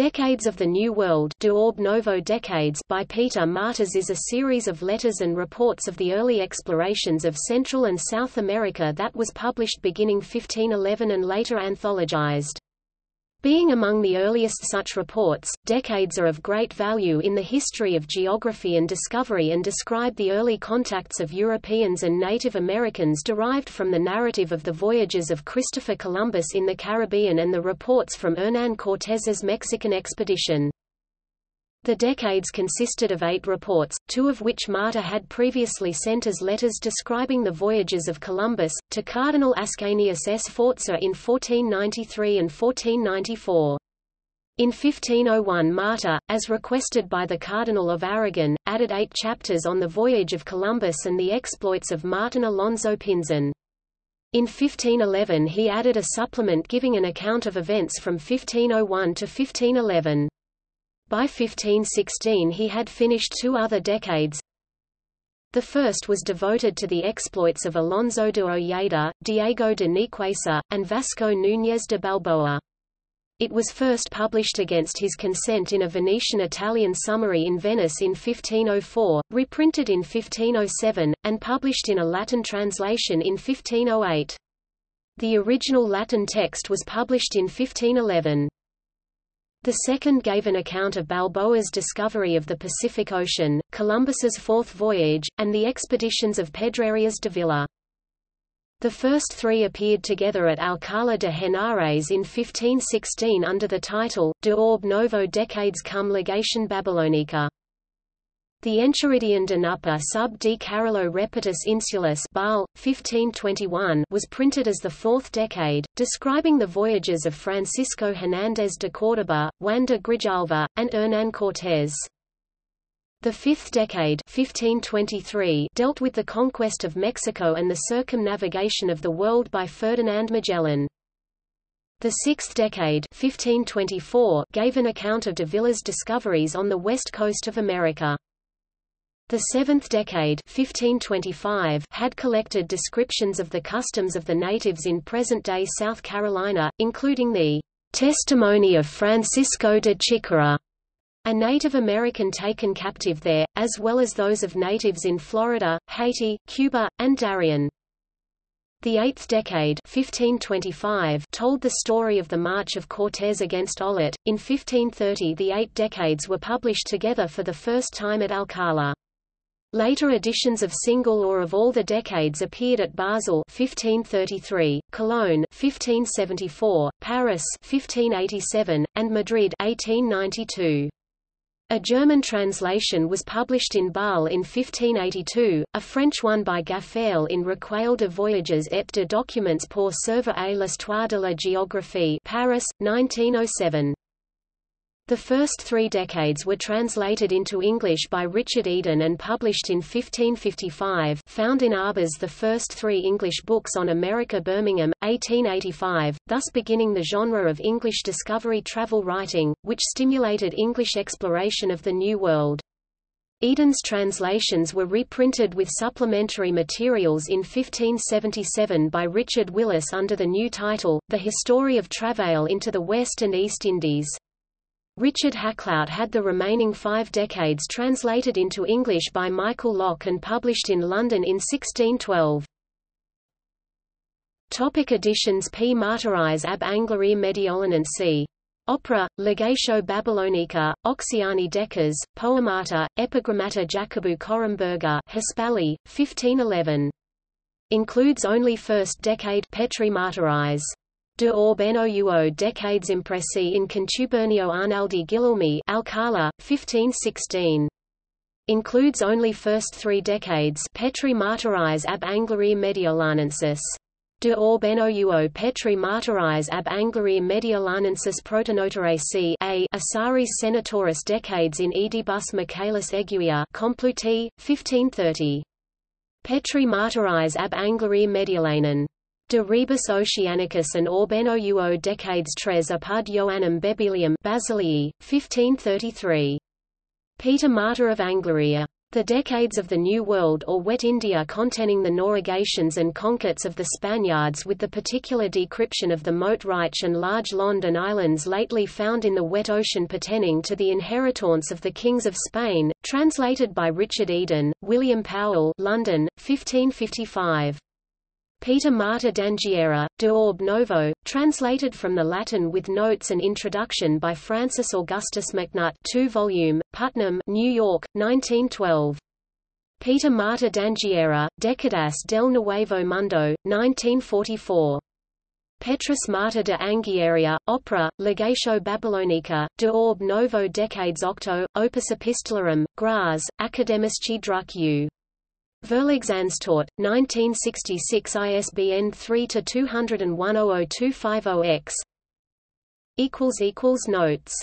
Decades of the New World Novo Decades by Peter Martyrs is a series of letters and reports of the early explorations of Central and South America that was published beginning 1511 and later anthologized. Being among the earliest such reports, decades are of great value in the history of geography and discovery and describe the early contacts of Europeans and Native Americans derived from the narrative of the voyages of Christopher Columbus in the Caribbean and the reports from Hernán Cortés's Mexican expedition. The decades consisted of eight reports, two of which Martyr had previously sent as letters describing the voyages of Columbus, to Cardinal Ascanius Sforza in 1493 and 1494. In 1501 Martyr, as requested by the Cardinal of Aragon, added eight chapters on the voyage of Columbus and the exploits of Martin Alonso Pinzon. In 1511 he added a supplement giving an account of events from 1501 to 1511. By 1516 he had finished two other decades. The first was devoted to the exploits of Alonso de Ojeda, Diego de Nicuesa, and Vasco Núñez de Balboa. It was first published against his consent in a Venetian-Italian summary in Venice in 1504, reprinted in 1507, and published in a Latin translation in 1508. The original Latin text was published in 1511. The second gave an account of Balboa's discovery of the Pacific Ocean, Columbus's fourth voyage, and the expeditions of Pedrarias Dávila. The first three appeared together at Alcalá de Henares in 1516 under the title, De Orbe Novo Decades cum Legatione Babylonica. The Enchiridion de nuper sub de Carolo repertis Insulis Basel, 1521 was printed as the fourth decade, describing the voyages of Francisco Hernández de Córdoba, Juan de Grijalva, and Hernán Cortés. The fifth decade 1523 dealt with the conquest of Mexico and the circumnavigation of the world by Ferdinand Magellan. The sixth decade 1524 gave an account of Dávila's discoveries on the west coast of America. The seventh decade 1525 had collected descriptions of the customs of the natives in present-day South Carolina, including the testimony of Francisco de Chicora, a Native American taken captive there, as well as those of natives in Florida, Haiti, Cuba, and Darien. The eighth decade 1525 told the story of the march of Cortés against Olid. In 1530 the eight decades were published together for the first time at Alcala. Later editions of single or of all the decades appeared at Basel 1533, Cologne 1574, Paris 1587, and Madrid 1892. A German translation was published in Bâle in 1582, a French one by Gaffarel in Recueil de voyages et de documents pour servir à l'histoire de la géographie Paris, 1907. The first three decades were translated into English by Richard Eden and published in 1555 found in Arber's the first three English books on America Birmingham, 1885, thus beginning the genre of English discovery travel writing, which stimulated English exploration of the New World. Eden's translations were reprinted with supplementary materials in 1577 by Richard Willes under the new title, The History of Travail into the West and East Indies. Richard Hakluyt had the remaining five decades translated into English by Michael Lok and published in London in 1612. Topic editions P. Martyris ab Anglia Mediolanense. Opera, Legatio Babylonica, Oceani Decas, Poemata, Epigrammata Jacobu Corumberger Hispali, 1511. Includes only first decade Petri Martyris. De orbe nouo decades impressi in contubernio Arnaldi Guillermi Alcala, 1516. Includes only first three decades Petri Martyris ab Anglia Mediolanensis. De orbe nouo Petri Martyris ab Anglia Mediolanensis Protonotarae A. Asaris Senatoris decades in Edibus Michaelis Eguia Compluti, 1530. Petri Martyris ab Anglia Mediolanen De rebus oceanicus and orbe novo decades tres apud Ioannum Bebelium Basilii, 1533. Peter Martyr of Anglia. The Decades of the New World or Wet India containing the navigations and conquests of the Spaniards with the particular decryption of the Moat Reich and large London islands lately found in the wet ocean pertaining to the inheritance of the kings of Spain, translated by Richard Eden, William Powell London, 1555. Peter Martyr d'Anghiera, De Orbe Novo, translated from the Latin with notes and introduction by Francis Augustus MacNutt 2 volume, Putnam, New York, 1912. Peter Martyr d'Anghiera, Decadas del Nuevo Mundo, 1944. Petrus Martyr de Anghiera, Opera, Legatio Babylonica, de Orbe Novo Decades Octo, Opus Epistolarum, Graz, Academici Druck U. Verlagsanstalt, 1966 ISBN 3-201-00250-X. Notes